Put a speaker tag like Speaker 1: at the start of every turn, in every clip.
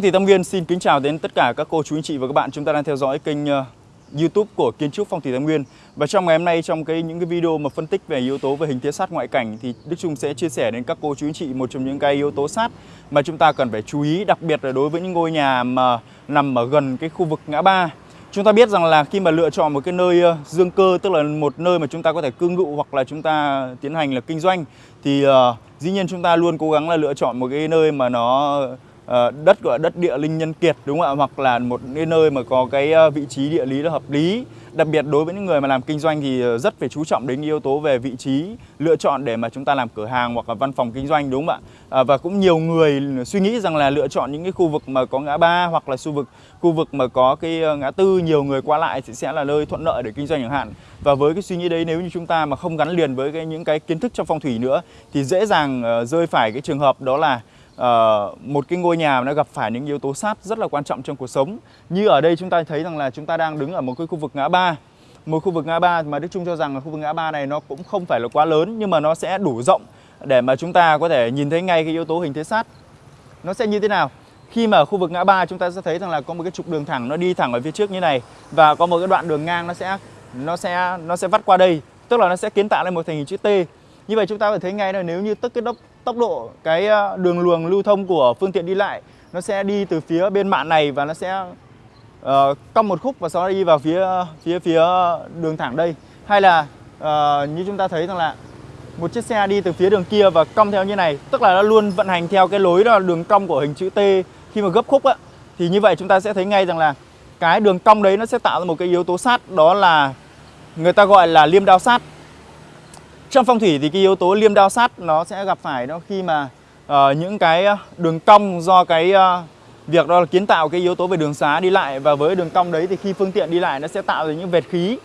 Speaker 1: thì thủy Tam Nguyên xin kính chào đến tất cả các cô chú anh chị và các bạn chúng ta đang theo dõi kênh ờ, YouTube của kiến trúc Phong thủy Tam Nguyên. Và trong ngày hôm nay trong cái những cái video mà phân tích về yếu tố về hình thế sát ngoại cảnh thì Đức Trung sẽ chia sẻ đến các cô chú anh chị một trong những cái yếu tố sát mà chúng ta cần phải chú ý đặc biệt là đối với những ngôi nhà mà nằm ở gần cái khu vực ngã ba. Chúng ta biết rằng là khi mà lựa chọn một cái nơi ờ, dương cơ tức là một nơi mà chúng ta có thể cư ngụ hoặc là chúng ta tiến hành là kinh doanh thì uh, dĩ nhiên chúng ta luôn cố gắng là lựa chọn một cái nơi mà nó Ờ, đất gọi là đất địa linh nhân kiệt đúng không ạ? Hoặc là một cái nơi mà có cái ờ, vị trí địa lý là hợp lý. Đặc biệt đối với những người mà làm kinh doanh thì ờ, rất phải chú trọng đến yếu tố về vị trí lựa chọn để mà chúng ta làm cửa hàng hoặc là văn phòng kinh doanh đúng không ạ? À, và cũng nhiều người suy nghĩ rằng là lựa chọn những cái khu vực mà có ngã ba hoặc là khu vực khu vực mà có cái ngã tư nhiều người qua lại thì sẽ là nơi thuận lợi để kinh doanh chẳng hạn. Và với cái suy nghĩ đấy nếu như chúng ta mà không gắn liền với cái những cái kiến thức trong phong thủy nữa thì dễ dàng rơi phải cái trường hợp đó là uh, một cái ngôi nhà nó gặp phải những yếu tố sát rất là quan trọng trong cuộc sống. Như ở đây chúng ta thấy rằng là chúng ta đang đứng ở một cái khu vực ngã ba. Một khu vực ngã ba mà Đức Trung cho rằng là khu vực ngã ba này nó cũng không phải là quá lớn nhưng mà nó sẽ đủ rộng để mà chúng ta có thể nhìn thấy ngay cái yếu tố hình thế sát nó sẽ như thế nào? Khi mà ở khu vực ngã ba chúng ta sẽ thấy rằng là có một cái trục đường thẳng nó đi thẳng ở phía trước như này và có một cái đoạn đường ngang nó sẽ nó sẽ nó sẽ vắt qua đây tức là nó sẽ kiến tạo lên một thành hình chữ T. Như vậy chúng ta phải thấy ngay là nếu như tất cái tốc độ cái ờ, đường luồng lưu thông của phương tiện đi lại nó sẽ đi từ phía bên mạn này và nó sẽ uh, cong một khúc và sau đó đi vào phía ờ, phía phía đường thẳng đây. Hay là uh, như chúng ta thấy rằng là một chiếc xe đi từ phía đường kia và cong theo như này tức là nó luôn vận hành theo cái lối đó là đường cong của hình chữ T khi mà gấp khúc á thì như vậy chúng ta sẽ thấy ngay rằng là cái đường cong đấy nó sẽ tạo ra một cái yếu tố sát đó là người ta gọi là liêm đao sát trong phong thủy thì cái yếu tố liêm đao sát nó sẽ gặp phải nó khi mà uh, những cái ờ, đường cong do cái uh, việc đó là kiến tạo cái yếu tố về đường xá đi lại. Và với đường cong đấy thì khi phương tiện đi lại nó sẽ tạo ra những vệt khí.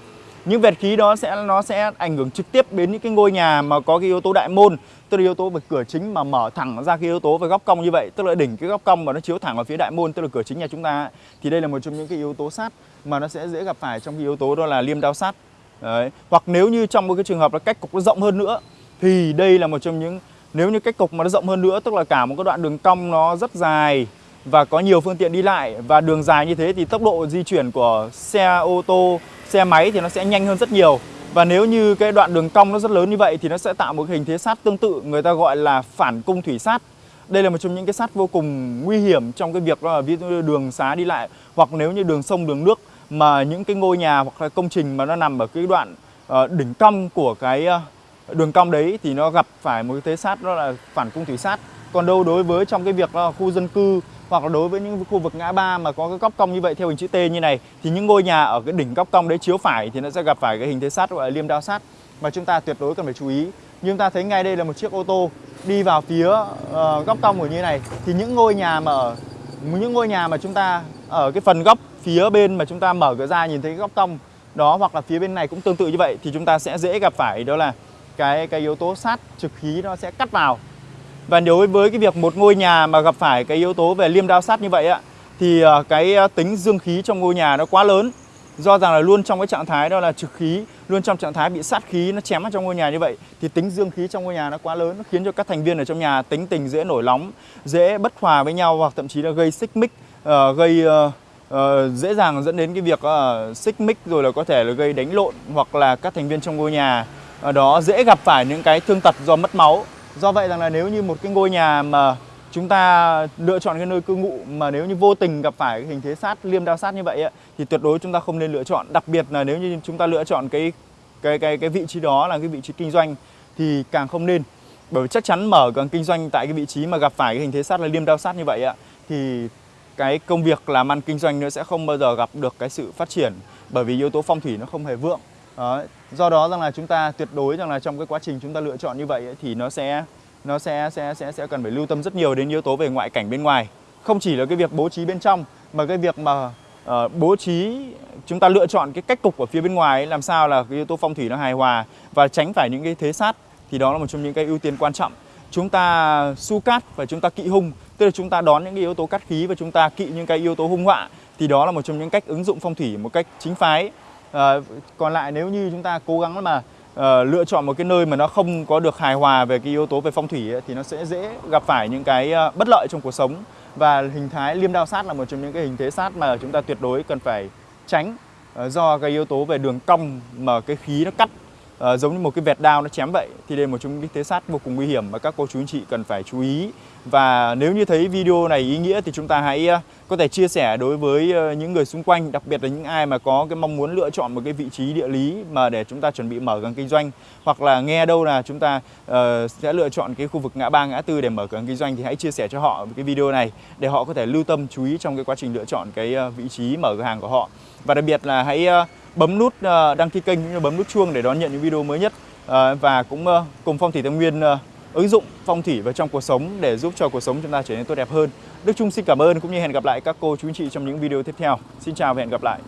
Speaker 1: Những vệt khí đó sẽ nó sẽ ảnh hưởng trực tiếp đến những cái ngôi nhà mà có cái yếu tố đại môn tức là yếu tố về cửa chính mà mở thẳng ra cái yếu tố về góc cong như vậy tức là đỉnh cái góc cong mà nó chiếu thẳng vào phía đại môn tức là cửa chính nhà chúng ta thì đây là một trong những cái yếu tố sát mà nó sẽ dễ gặp phải trong cái yếu tố đó là liêm đao sát. Đấy. Hoặc nếu như trong một cái trường hợp là cách cục nó rộng hơn nữa thì đây là một trong những nếu như cách cục mà nó rộng hơn nữa tức là cả một cái đoạn đường cong nó rất dài và có nhiều phương tiện đi lại và đường dài như thế thì tốc độ di chuyển của xe ô tô, xe máy thì nó sẽ nhanh hơn rất nhiều. Và nếu như cái đoạn đường cong nó rất lớn như vậy thì nó sẽ tạo một hình thế sát tương tự người ta gọi là phản cung thủy sát. Đây là một trong những cái sát vô cùng nguy hiểm trong cái việc đó là ví dụ đường xá đi lại hoặc nếu như đường sông đường nước mà những cái ngôi nhà hoặc là công trình mà nó nằm ở cái đoạn uh, đỉnh cong của cái uh, đường cong đấy thì nó gặp phải một cái thế sát đó là phản cung thủy sát. Còn đâu đối với trong cái việc là khu dân cư hoặc là đối với những khu vực ngã ba mà có cái góc cong như vậy theo hình chữ T như này thì những ngôi nhà ở cái đỉnh góc cong đấy chiếu phải thì nó sẽ gặp phải cái hình thế sát gọi là liêm đao sát. Mà chúng ta tuyệt đối cần phải chú ý. Như chúng ta thấy ngay đây là một chiếc ô tô đi vào phía uh, góc cong của như này. Thì những ngôi nhà mà ở những ngôi nhà mà chúng ta ở cái phần góc phía bên mà chúng ta mở cửa ra nhìn thấy góc cong đó hoặc là phía bên này cũng tương tự như vậy thì chúng ta sẽ dễ gặp phải đó là cái cái yếu tố sát trực khí nó sẽ cắt vào. Và đối với cái việc một ngôi nhà mà gặp phải cái yếu tố về liêm đao sát như vậy ạ thì ờ, cái ờ, tính dương khí trong ngôi nhà nó quá lớn. Do rằng là luôn trong cái trạng thái đó là trực khí luôn trong trạng thái bị sát khí nó chém vào trong ngôi nhà như vậy thì tính dương khí trong ngôi nhà nó quá lớn nó khiến cho các thành viên ở trong nhà tính tình dễ nổi nóng dễ bất hòa với nhau hoặc thậm chí là gây xích mích uh, gây uh, uh, dễ dàng dẫn đến cái việc uh, xích mích rồi là có thể là gây đánh lộn hoặc là các thành viên trong ngôi nhà. Ở đó dễ gặp phải những cái thương tật do mất máu. Do vậy rằng là nếu như một cái ngôi nhà mà chúng ta lựa chọn cái nơi cư ngụ mà nếu như vô tình gặp phải cái hình thế sát liêm đao sát như vậy thì tuyệt đối chúng ta không nên lựa chọn. Đặc biệt là nếu như chúng ta lựa chọn cái cái cái cái vị trí đó là cái vị trí kinh doanh thì càng không nên. Bởi vì chắc chắn mở càng kinh doanh tại cái vị trí mà gặp phải cái hình thế sát là liêm đao sát như vậy ạ thì cái công việc làm ăn kinh doanh nó sẽ không bao giờ gặp được cái sự phát triển bởi vì yếu tố phong thủy nó không hề vượng đó. do đó rằng là chúng ta tuyệt đối rằng là trong cái quá trình chúng ta lựa chọn như vậy ấy, thì nó sẽ nó sẽ sẽ sẽ sẽ cần phải lưu tâm rất nhiều đến yếu tố về ngoại cảnh bên ngoài không chỉ là cái việc bố trí bên trong mà cái việc mà uh, bố trí chúng ta lựa chọn cái cách cục ở phía bên ngoài ấy, làm sao là cái yếu tố phong thủy nó hài hòa và tránh phải những cái thế sát thì đó là một trong những cái ưu tiên quan trọng chúng ta su cát và chúng ta kỵ hung tức là chúng ta đón những cái yếu tố cắt khí và chúng ta kỵ những cái yếu tố hung họa. Thì đó là một trong những cách ứng dụng phong thủy một cách chính phái. À, còn lại nếu như chúng ta cố gắng mà uh, lựa chọn một cái nơi mà nó không có được hài hòa về cái yếu tố về phong thủy ấy, thì nó sẽ dễ gặp phải những cái uh, bất lợi trong cuộc sống. Và hình thái liêm đao sát là một trong những cái hình thế sát mà chúng ta tuyệt đối cần phải tránh ờ, do cái yếu tố về đường cong mà cái khí nó cắt Ờ, giống như một cái vẹt đao nó chém vậy thì đây là một trong những thế sát vô cùng nguy hiểm mà các cô chú anh chị cần phải chú ý. Và nếu như thấy video này ý nghĩa thì chúng ta hãy ờ, có thể chia sẻ đối với ờ, những người xung quanh đặc biệt là những ai mà có cái mong muốn lựa chọn một cái vị trí địa lý mà để chúng ta chuẩn bị mở gần kinh doanh. Hoặc là nghe đâu là chúng ta uh, sẽ lựa chọn cái khu vực ngã ba ngã tư để mở cửa kinh doanh thì hãy chia sẻ cho họ cái video này để họ có thể lưu tâm chú ý trong cái quá trình lựa chọn cái vị trí mở cửa hàng của họ. Và đặc biệt là hãy uh, bấm nút ờ, đăng ký kênh cũng như bấm nút chuông để đón nhận những video mới nhất ờ, và cũng ờ, cùng phong thủy tây Nguyên ứng dụng phong thủy vào trong cuộc sống để giúp cho cuộc sống chúng ta trở nên tốt đẹp hơn. Đức Trung xin cảm ơn, cũng như hẹn gặp lại các cô chú anh chị trong những video tiếp theo. Xin chào và hẹn gặp lại.